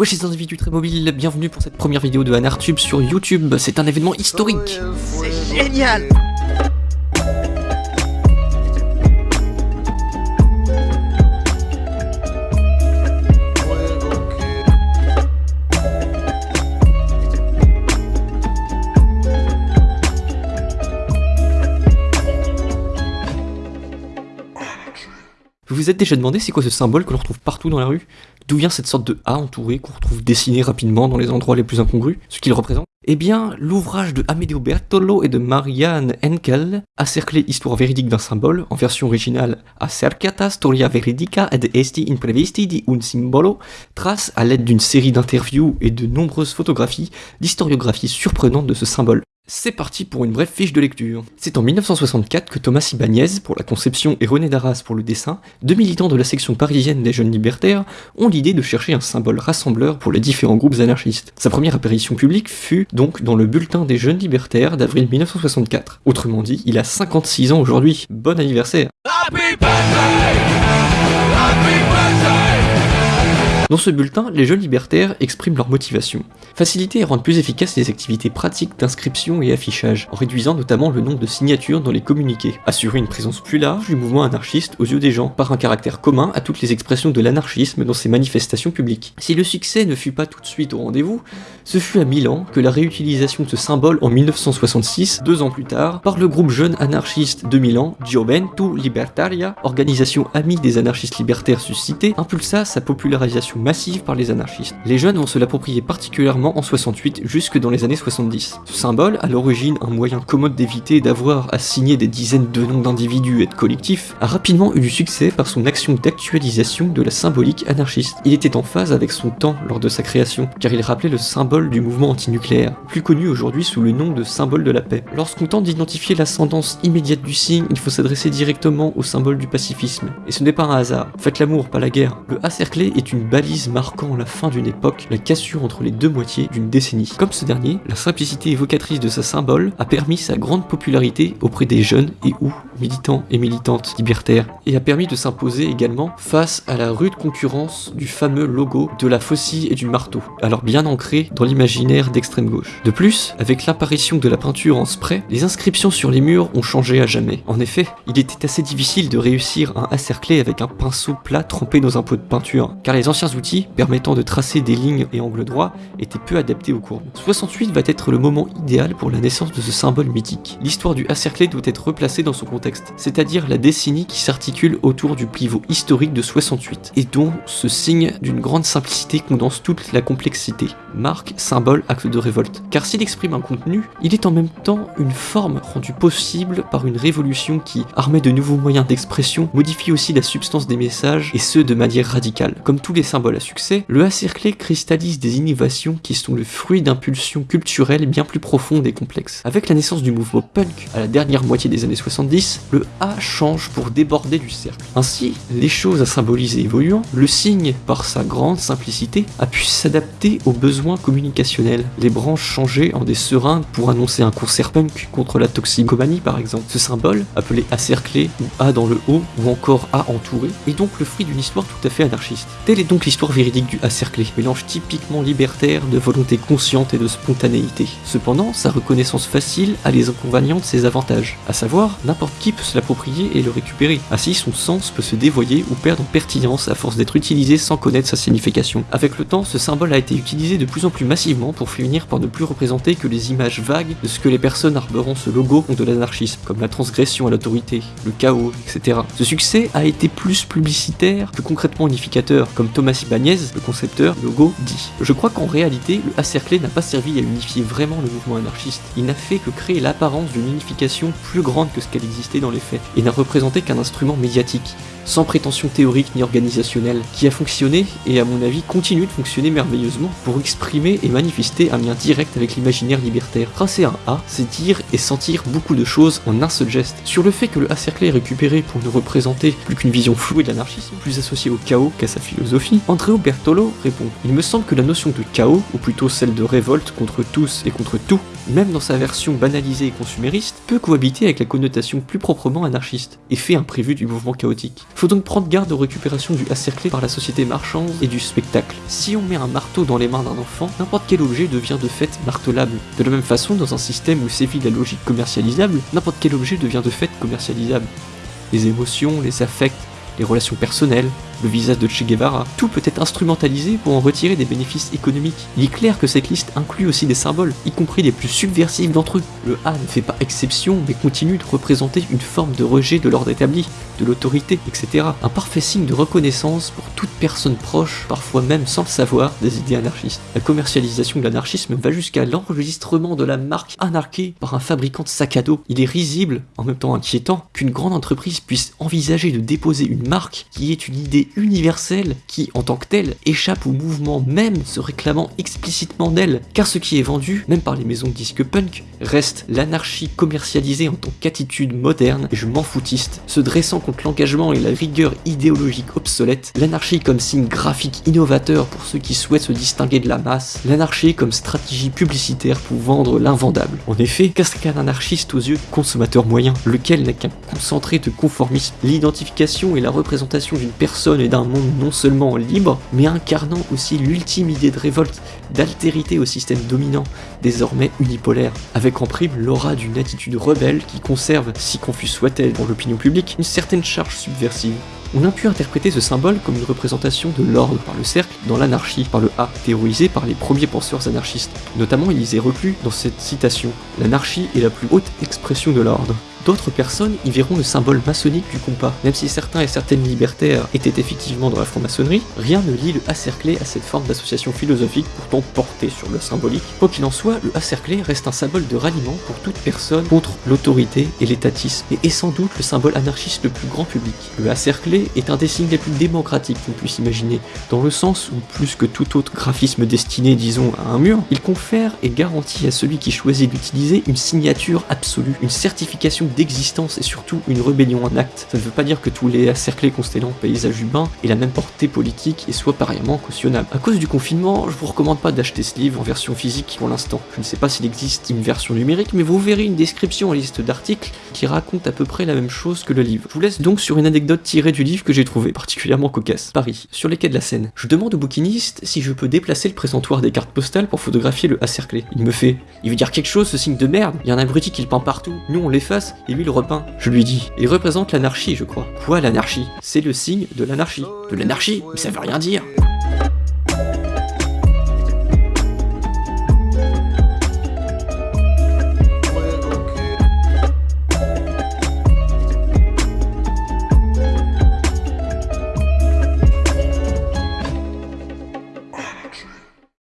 Wesh les individus très mobiles, bienvenue pour cette première vidéo de Anartube sur YouTube, c'est un événement historique. C'est génial Vous êtes déjà demandé c'est quoi ce symbole que l'on retrouve partout dans la rue? D'où vient cette sorte de A entouré qu'on retrouve dessiné rapidement dans les endroits les plus incongrus Ce qu'il représente? Eh bien, l'ouvrage de Amedeo Bertolo et de Marianne Henkel, Acerclé Histoire véridique d'un symbole, en version originale Acercata Storia Veridica ed Esti Imprevisti di un Simbolo, trace à l'aide d'une série d'interviews et de nombreuses photographies d'historiographie surprenante de ce symbole. C'est parti pour une brève fiche de lecture. C'est en 1964 que Thomas Ibanez pour la conception et René Darras pour le dessin, deux militants de la section parisienne des jeunes libertaires, ont l'idée de chercher un symbole rassembleur pour les différents groupes anarchistes. Sa première apparition publique fut donc dans le bulletin des jeunes libertaires d'avril 1964. Autrement dit, il a 56 ans aujourd'hui. Bon anniversaire Dans ce bulletin, les jeunes libertaires expriment leur motivation. Faciliter et rendre plus efficaces les activités pratiques d'inscription et affichage, en réduisant notamment le nombre de signatures dans les communiqués. Assurer une présence plus large du mouvement anarchiste aux yeux des gens, par un caractère commun à toutes les expressions de l'anarchisme dans ses manifestations publiques. Si le succès ne fut pas tout de suite au rendez-vous, ce fut à Milan que la réutilisation de ce symbole en 1966, deux ans plus tard, par le groupe jeune anarchiste de Milan, Gioventu Libertaria, organisation amie des anarchistes libertaires suscités, impulsa sa popularisation massive par les anarchistes. Les jeunes vont se l'approprier particulièrement en 68 jusque dans les années 70. Ce symbole, à l'origine un moyen commode d'éviter d'avoir à signer des dizaines de noms d'individus et de collectifs, a rapidement eu du succès par son action d'actualisation de la symbolique anarchiste. Il était en phase avec son temps lors de sa création, car il rappelait le symbole du mouvement antinucléaire, plus connu aujourd'hui sous le nom de symbole de la paix. Lorsqu'on tente d'identifier l'ascendance immédiate du signe, il faut s'adresser directement au symbole du pacifisme. Et ce n'est pas un hasard. Faites l'amour, pas la guerre. Le A cerclé est une balise marquant la fin d'une époque, la cassure entre les deux moitiés d'une décennie. Comme ce dernier, la simplicité évocatrice de sa symbole a permis sa grande popularité auprès des jeunes et ou militants et militantes libertaires, et a permis de s'imposer également face à la rude concurrence du fameux logo de la faucille et du marteau, alors bien ancré dans l'imaginaire d'extrême gauche. De plus, avec l'apparition de la peinture en spray, les inscriptions sur les murs ont changé à jamais. En effet, il était assez difficile de réussir un acerclé avec un pinceau plat trempé dans un pot de peinture, car les anciens permettant de tracer des lignes et angles droits étaient peu adaptés aux courbes. 68 va être le moment idéal pour la naissance de ce symbole mythique. L'histoire du acerclé doit être replacée dans son contexte, c'est-à-dire la décennie qui s'articule autour du pivot historique de 68, et dont ce signe d'une grande simplicité condense toute la complexité. Marque, symbole, acte de révolte. Car s'il exprime un contenu, il est en même temps une forme rendue possible par une révolution qui, armée de nouveaux moyens d'expression, modifie aussi la substance des messages, et ce de manière radicale. Comme tous les symboles à succès, le A-cerclé cristallise des innovations qui sont le fruit d'impulsions culturelles bien plus profondes et complexes. Avec la naissance du mouvement punk à la dernière moitié des années 70, le A change pour déborder du cercle. Ainsi, les choses à symboliser évoluant, le signe, par sa grande simplicité, a pu s'adapter aux besoins communicationnels. Les branches changeaient en des seringues pour annoncer un concert punk contre la toxicomanie par exemple. Ce symbole, appelé A ou A dans le haut ou encore A entouré, est donc le fruit d'une histoire tout à fait anarchiste. Telle est donc l'histoire véridique du A cerclé, mélange typiquement libertaire de volonté consciente et de spontanéité. Cependant, sa reconnaissance facile a les inconvénients de ses avantages, à savoir n'importe qui peut se l'approprier et le récupérer. Ainsi, son sens peut se dévoyer ou perdre en pertinence à force d'être utilisé sans connaître sa signification. Avec le temps, ce symbole a été utilisé de plus en plus massivement pour finir par ne plus représenter que les images vagues de ce que les personnes arborant ce logo ont de l'anarchisme, comme la transgression à l'autorité, le chaos, etc. Ce succès a été plus publicitaire que concrètement unificateur, comme Thomas Ibanez, le concepteur logo, dit. Je crois qu'en réalité, le A-cerclé n'a pas servi à unifier vraiment le mouvement anarchiste, il n'a fait que créer l'apparence d'une unification plus grande que ce qu'elle existait dans les faits, et n'a représenté qu'un instrument médiatique, sans prétention théorique ni organisationnelle, qui a fonctionné et à mon avis continue de fonctionner merveilleusement pour exprimer et manifester un lien direct avec l'imaginaire libertaire. Tracer un A, c'est dire et sentir beaucoup de choses en un seul geste. Sur le fait que le A cerclé est récupéré pour ne représenter plus qu'une vision flouée de l'anarchisme, plus associée au chaos qu'à sa philosophie, Andreo Bertolo répond Il me semble que la notion de chaos, ou plutôt celle de révolte contre tous et contre tout, même dans sa version banalisée et consumériste, peut cohabiter avec la connotation plus proprement anarchiste, et fait un prévu du mouvement chaotique. Faut donc prendre garde aux récupérations du cerclé par la société marchande et du spectacle. Si on met un marteau dans les mains d'un enfant, n'importe quel objet devient de fait martelable. De la même façon, dans un système où sévit la logique commercialisable, n'importe quel objet devient de fait commercialisable. Les émotions, les affects, les relations personnelles, le visage de Che Guevara, tout peut être instrumentalisé pour en retirer des bénéfices économiques. Il est clair que cette liste inclut aussi des symboles, y compris les plus subversifs d'entre eux. Le A ne fait pas exception, mais continue de représenter une forme de rejet de l'ordre établi, de l'autorité, etc. Un parfait signe de reconnaissance pour toute personne proche, parfois même sans le savoir, des idées anarchistes. La commercialisation de l'anarchisme va jusqu'à l'enregistrement de la marque anarchée par un fabricant de sac à dos. Il est risible, en même temps inquiétant, qu'une grande entreprise puisse envisager de déposer une marque qui est une idée universelle qui, en tant que telle, échappe au mouvement même se réclamant explicitement d'elle. Car ce qui est vendu, même par les maisons de disques punk, reste l'anarchie commercialisée en tant qu'attitude moderne et je m'en foutiste, se dressant contre l'engagement et la rigueur idéologique obsolète, l'anarchie comme signe graphique innovateur pour ceux qui souhaitent se distinguer de la masse, l'anarchie comme stratégie publicitaire pour vendre l'invendable. En effet, qu'est-ce qu'un anarchiste aux yeux consommateur moyen, lequel n'a qu'un concentré de conformisme, l'identification et la représentation d'une personne d'un monde non seulement libre, mais incarnant aussi l'ultime idée de révolte, d'altérité au système dominant, désormais unipolaire, avec en prime l'aura d'une attitude rebelle qui conserve, si confus soit-elle pour l'opinion publique, une certaine charge subversive. On a pu interpréter ce symbole comme une représentation de l'ordre par le cercle dans l'anarchie par le A, théorisé par les premiers penseurs anarchistes. Notamment, ils y reclus dans cette citation L'anarchie est la plus haute expression de l'ordre. D'autres personnes y verront le symbole maçonnique du compas. Même si certains et certaines libertaires étaient effectivement dans la franc-maçonnerie, rien ne lie le A cerclé à cette forme d'association philosophique pourtant portée sur le symbolique. Quoi qu'il en soit, le A cerclé reste un symbole de ralliement pour toute personne contre l'autorité et l'étatisme, et est sans doute le symbole anarchiste le plus grand public. Le A cerclé est un des signes les plus démocratiques qu'on puisse imaginer, dans le sens où, plus que tout autre graphisme destiné, disons, à un mur, il confère et garantit à celui qui choisit d'utiliser une signature absolue, une certification d'existence et surtout une rébellion en acte. Ça ne veut pas dire que tous les cerclés constellants paysage humain aient la même portée politique et soient pareillement cautionnables. À cause du confinement, je vous recommande pas d'acheter ce livre en version physique pour l'instant. Je ne sais pas s'il existe une version numérique, mais vous verrez une description en liste d'articles qui raconte à peu près la même chose que le livre. Je vous laisse donc sur une anecdote tirée du livre que j'ai trouvé particulièrement cocasse. Paris, sur les quais de la Seine. Je demande au bouquiniste si je peux déplacer le présentoir des cartes postales pour photographier le A cerclé. Il me fait Il veut dire quelque chose ce signe de merde Il y a un abruti qui le peint partout. Nous on l'efface et lui le repeint. Je lui dis, il représente l'anarchie, je crois. Quoi l'anarchie? C'est le signe de l'anarchie. De l'anarchie? Mais ça veut rien dire